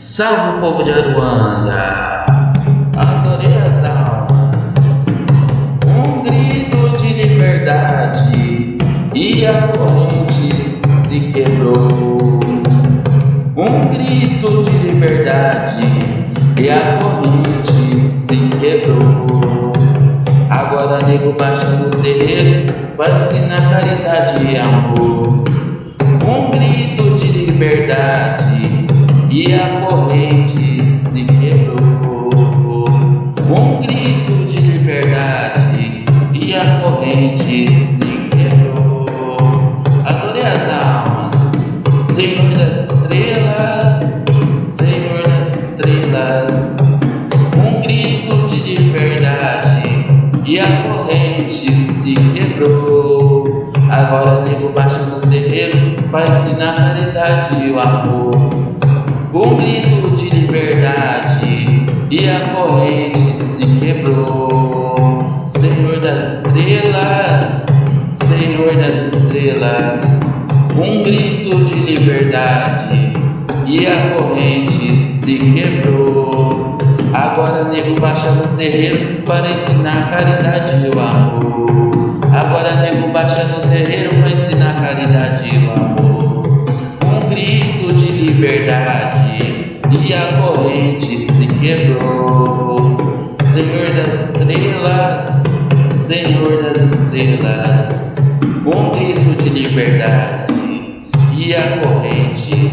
Salve o povo de Aruanda, adorei as almas, um grito de liberdade e a corrente se quebrou. Um grito de liberdade e a corrente se quebrou. Agora nego baixa no terreiro para ensinar caridade e amor. Um grito de liberdade e a corrente se quebrou. Um grito de liberdade e a corrente se quebrou. Adorei as almas, Senhor das estrelas, Senhor das estrelas. Um grito de liberdade e a corrente se quebrou. Agora nego baixa no terreiro para ensinar a caridade e o amor um grito de liberdade e a corrente se quebrou. Senhor das estrelas, Senhor das estrelas, um grito de liberdade e a corrente se quebrou. Agora nego baixa no terreiro para ensinar caridade e o amor. Agora nego baixa no terreiro para ensinar caridade e o amor. Um grito de liberdade e a corrente se quebrou. Senhor das estrelas, Senhor das estrelas, um grito de liberdade e a corrente